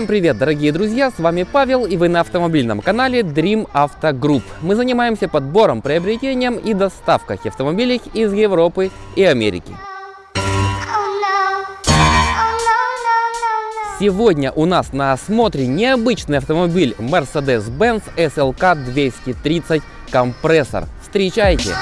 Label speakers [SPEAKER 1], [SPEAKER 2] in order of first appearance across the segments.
[SPEAKER 1] Всем привет, дорогие друзья, с вами Павел и вы на автомобильном канале Dream Auto Group. Мы занимаемся подбором, приобретением и доставкой автомобилей из Европы и Америки. Сегодня у нас на осмотре необычный автомобиль Mercedes-Benz SLK 230 компрессор. Встречайте!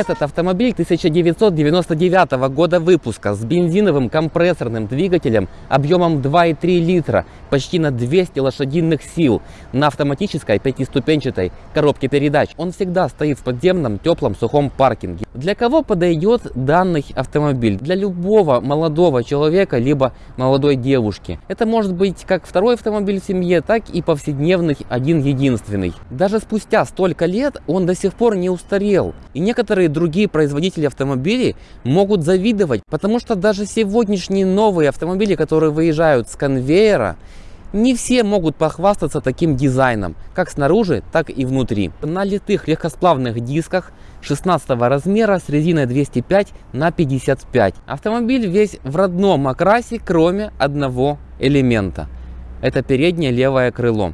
[SPEAKER 1] Этот автомобиль 1999 года выпуска с бензиновым компрессорным двигателем объемом 2,3 литра, почти на 200 лошадиных сил, на автоматической пятиступенчатой коробке передач. Он всегда стоит в подземном теплом сухом паркинге. Для кого подойдет данный автомобиль? Для любого молодого человека, либо молодой девушки. Это может быть как второй автомобиль в семье, так и повседневный один-единственный. Даже спустя столько лет он до сих пор не устарел. И некоторые другие производители автомобилей могут завидовать, потому что даже сегодняшние новые автомобили, которые выезжают с конвейера, не все могут похвастаться таким дизайном, как снаружи, так и внутри. На литых легкосплавных дисках 16 размера с резиной 205 на 55. Автомобиль весь в родном окрасе, кроме одного элемента. Это переднее левое крыло.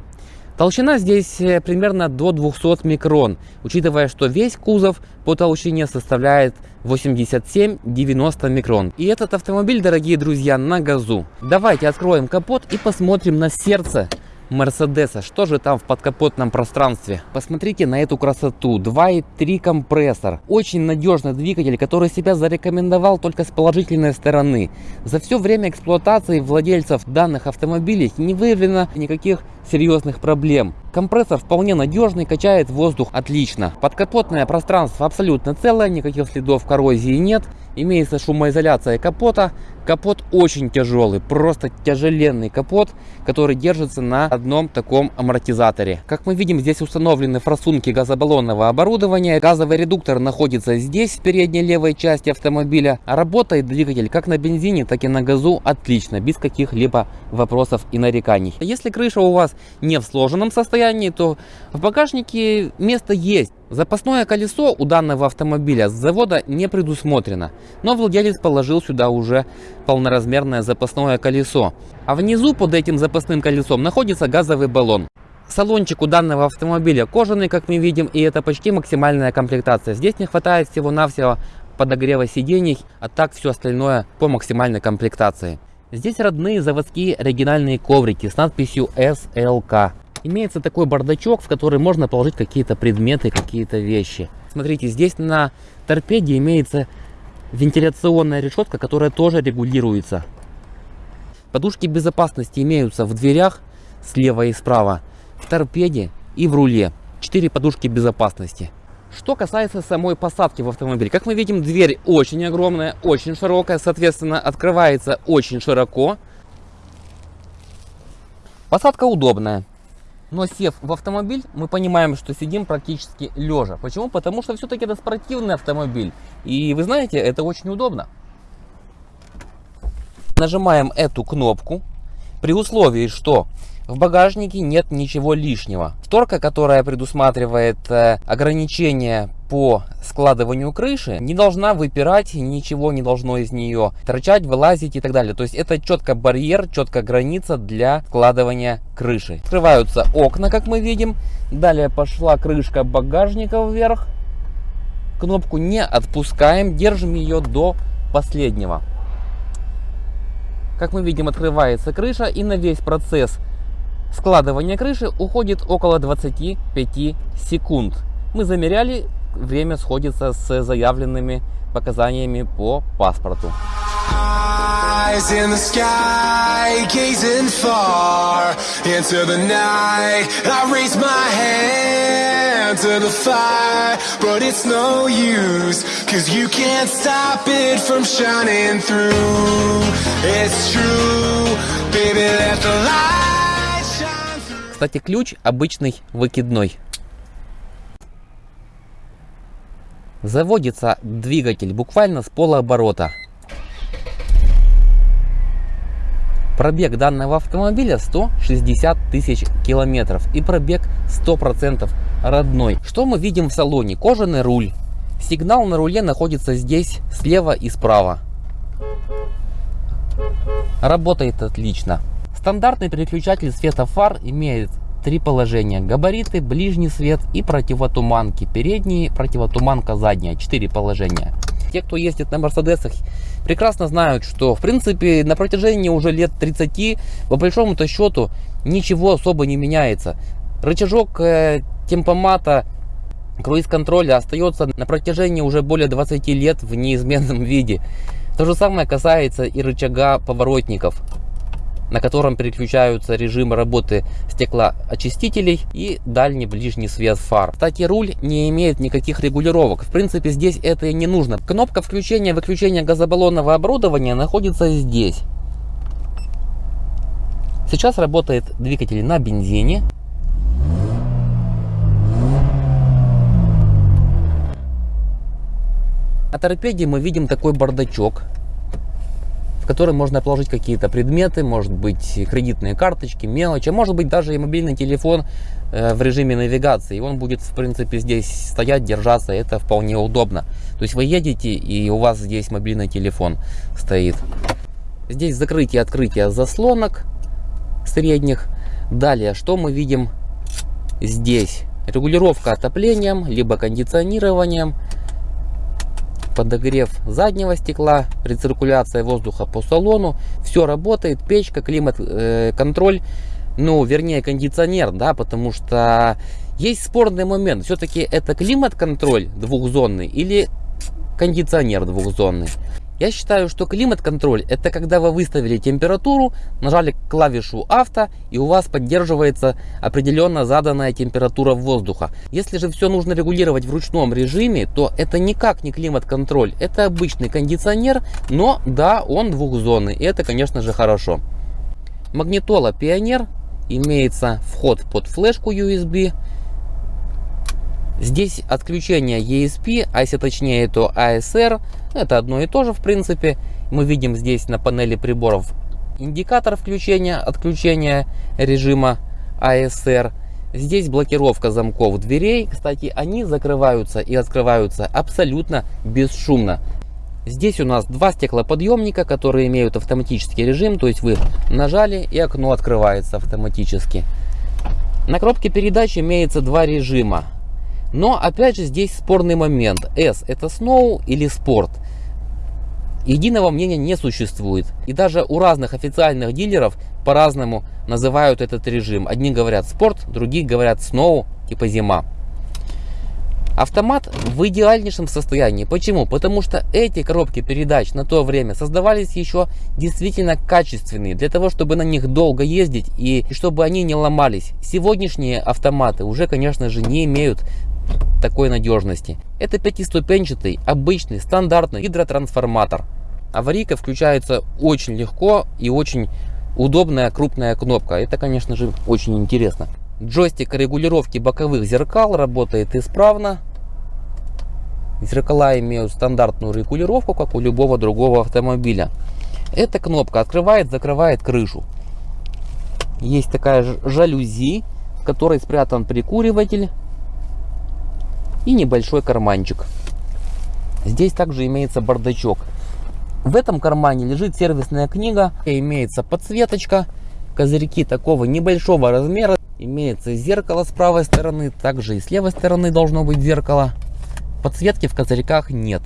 [SPEAKER 1] Толщина здесь э, примерно до 200 микрон, учитывая, что весь кузов по толщине составляет 87-90 микрон. И этот автомобиль, дорогие друзья, на газу. Давайте откроем капот и посмотрим на сердце Мерседеса. Что же там в подкапотном пространстве? Посмотрите на эту красоту. 2.3 компрессор. Очень надежный двигатель, который себя зарекомендовал только с положительной стороны. За все время эксплуатации владельцев данных автомобилей не выявлено никаких серьезных проблем. Компрессор вполне надежный, качает воздух отлично. Подкапотное пространство абсолютно целое, никаких следов коррозии нет. Имеется шумоизоляция капота. Капот очень тяжелый, просто тяжеленный капот, который держится на одном таком амортизаторе. Как мы видим, здесь установлены форсунки газобаллонного оборудования. Газовый редуктор находится здесь, в передней левой части автомобиля. А работает двигатель как на бензине, так и на газу отлично, без каких-либо вопросов и нареканий. Если крыша у вас не в сложенном состоянии, то в багажнике место есть. Запасное колесо у данного автомобиля с завода не предусмотрено, но владелец положил сюда уже полноразмерное запасное колесо. А внизу под этим запасным колесом находится газовый баллон. Салончик у данного автомобиля кожаный, как мы видим, и это почти максимальная комплектация. Здесь не хватает всего-навсего подогрева сидений, а так все остальное по максимальной комплектации. Здесь родные заводские оригинальные коврики с надписью SLK имеется такой бардачок, в который можно положить какие-то предметы, какие-то вещи. Смотрите, здесь на торпеде имеется вентиляционная решетка, которая тоже регулируется. Подушки безопасности имеются в дверях слева и справа, в торпеде и в руле. Четыре подушки безопасности. Что касается самой посадки в автомобиль, как мы видим, дверь очень огромная, очень широкая, соответственно, открывается очень широко. Посадка удобная. Но сев в автомобиль, мы понимаем, что сидим практически лежа. Почему? Потому что все-таки это спортивный автомобиль. И вы знаете, это очень удобно. Нажимаем эту кнопку при условии, что в багажнике нет ничего лишнего. Шторка, которая предусматривает э, ограничение по складыванию крыши, не должна выпирать, ничего не должно из нее торчать, вылазить и так далее. То есть это четко барьер, четко граница для складывания крыши. Открываются окна, как мы видим. Далее пошла крышка багажника вверх. Кнопку не отпускаем, держим ее до последнего. Как мы видим, открывается крыша и на весь процесс складывания крыши уходит около 25 секунд. Мы замеряли, время сходится с заявленными показаниями по паспорту. Eyes in the sky, gazing far into the night. I raise my hand to the fire, but it's no use, cause you can't stop it from shining through. It's true, baby, let the light. Кстати, ключ обычный выкидной. Заводится двигатель буквально с полуоборота. Пробег данного автомобиля 160 тысяч километров и пробег 100% родной. Что мы видим в салоне? Кожаный руль. Сигнал на руле находится здесь слева и справа. Работает отлично. Стандартный переключатель света фар имеет три положения. Габариты, ближний свет и противотуманки. Передний, противотуманка задняя. Четыре положения. Те, кто ездит на Мерседесах, прекрасно знают, что в принципе на протяжении уже лет 30 по большому-то счету ничего особо не меняется. Рычажок э, темпомата круиз-контроля остается на протяжении уже более 20 лет в неизменном виде. То же самое касается и рычага поворотников на котором переключаются режимы работы стеклоочистителей и дальний ближний свет фар. Кстати, руль не имеет никаких регулировок. В принципе, здесь это и не нужно. Кнопка включения-выключения газобаллонного оборудования находится здесь. Сейчас работает двигатель на бензине. На торпеде мы видим такой бардачок в можно положить какие-то предметы, может быть кредитные карточки, мелочи, а может быть даже и мобильный телефон э, в режиме навигации. И он будет в принципе здесь стоять, держаться, это вполне удобно. То есть вы едете и у вас здесь мобильный телефон стоит. Здесь закрытие открытие заслонок средних. Далее, что мы видим здесь? Регулировка отоплением, либо кондиционированием подогрев заднего стекла, рециркуляция воздуха по салону, все работает, печка, климат-контроль, э, ну, вернее, кондиционер, да, потому что есть спорный момент, все-таки это климат-контроль двухзонный или кондиционер двухзонный. Я считаю, что климат-контроль это когда вы выставили температуру, нажали клавишу авто и у вас поддерживается определенно заданная температура воздуха. Если же все нужно регулировать в ручном режиме, то это никак не климат-контроль, это обычный кондиционер, но да, он двухзонный и это конечно же хорошо. Магнитола Пионер, имеется вход под флешку USB, Здесь отключение ESP, а если точнее, то ASR. Это одно и то же, в принципе. Мы видим здесь на панели приборов индикатор включения, отключения режима ASR. Здесь блокировка замков дверей. Кстати, они закрываются и открываются абсолютно бесшумно. Здесь у нас два стеклоподъемника, которые имеют автоматический режим. То есть вы нажали и окно открывается автоматически. На коробке передач имеется два режима. Но опять же здесь спорный момент. S это Snow или Sport. Единого мнения не существует. И даже у разных официальных дилеров по-разному называют этот режим. Одни говорят спорт, другие говорят snow, типа зима. Автомат в идеальнейшем состоянии. Почему? Потому что эти коробки передач на то время создавались еще действительно качественные, для того, чтобы на них долго ездить и чтобы они не ломались. Сегодняшние автоматы уже, конечно же, не имеют такой надежности. Это пятиступенчатый, обычный, стандартный гидротрансформатор. Аварийка включается очень легко и очень удобная крупная кнопка. Это, конечно же, очень интересно. Джойстик регулировки боковых зеркал работает исправно. Зеркала имеют стандартную регулировку, как у любого другого автомобиля. Эта кнопка открывает, закрывает крышу. Есть такая жалюзи, в которой спрятан прикуриватель и небольшой карманчик. Здесь также имеется бардачок. В этом кармане лежит сервисная книга, имеется подсветочка, козырьки такого небольшого размера, имеется зеркало с правой стороны, также и с левой стороны должно быть зеркало. Подсветки в козырьках нет.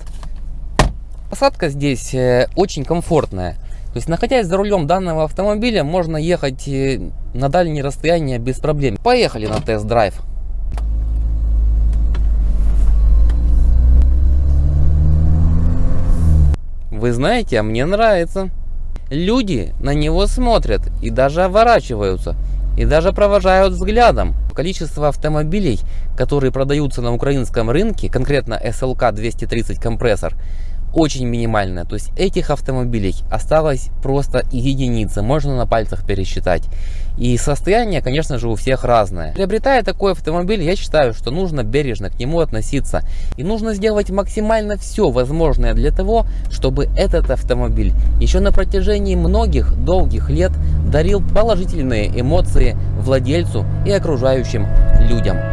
[SPEAKER 1] Посадка здесь э, очень комфортная. То есть, находясь за рулем данного автомобиля, можно ехать э, на дальние расстояния без проблем. Поехали на тест-драйв. Вы знаете, а мне нравится. Люди на него смотрят и даже оборачиваются, и даже провожают взглядом. Количество автомобилей, которые продаются на украинском рынке, конкретно SLK 230 компрессор, очень минимальная. То есть этих автомобилей осталось просто единицы, можно на пальцах пересчитать. И состояние, конечно же, у всех разное. Приобретая такой автомобиль, я считаю, что нужно бережно к нему относиться. И нужно сделать максимально все возможное для того, чтобы этот автомобиль еще на протяжении многих долгих лет дарил положительные эмоции владельцу и окружающим людям.